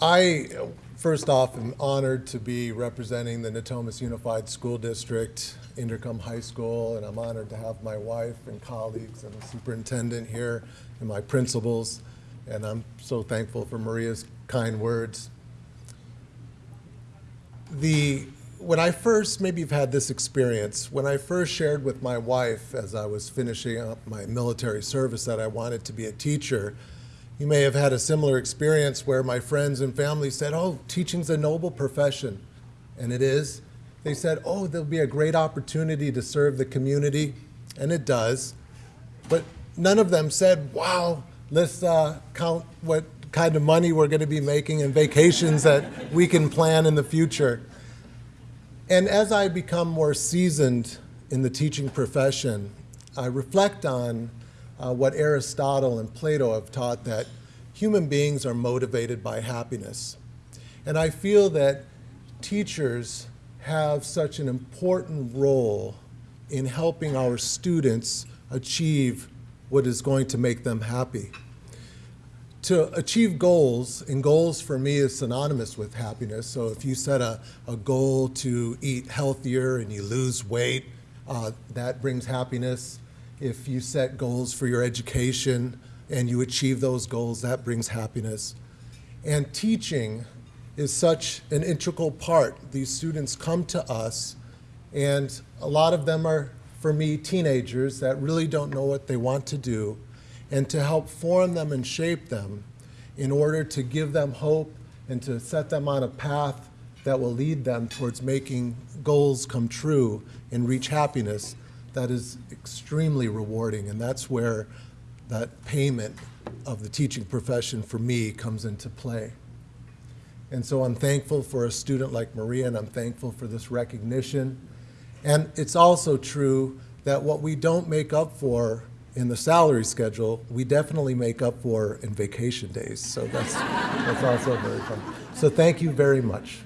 I, first off, am honored to be representing the Natomas Unified School District, Inderkum High School, and I'm honored to have my wife and colleagues and the superintendent here and my principals. And I'm so thankful for Maria's kind words. The, when I first, maybe you've had this experience, when I first shared with my wife as I was finishing up my military service that I wanted to be a teacher, you may have had a similar experience where my friends and family said, oh, teaching's a noble profession. And it is. They said, oh, there'll be a great opportunity to serve the community. And it does. But none of them said, wow, let's uh, count what kind of money we're going to be making and vacations that we can plan in the future. And as I become more seasoned in the teaching profession, I reflect on uh, what Aristotle and Plato have taught that human beings are motivated by happiness. And I feel that teachers have such an important role in helping our students achieve what is going to make them happy. To achieve goals, and goals for me is synonymous with happiness. So if you set a, a goal to eat healthier and you lose weight, uh, that brings happiness if you set goals for your education and you achieve those goals, that brings happiness. And teaching is such an integral part. These students come to us, and a lot of them are, for me, teenagers that really don't know what they want to do, and to help form them and shape them in order to give them hope and to set them on a path that will lead them towards making goals come true and reach happiness that is extremely rewarding, and that's where that payment of the teaching profession for me comes into play. And so I'm thankful for a student like Maria, and I'm thankful for this recognition. And it's also true that what we don't make up for in the salary schedule, we definitely make up for in vacation days. So that's, that's also very fun. So thank you very much.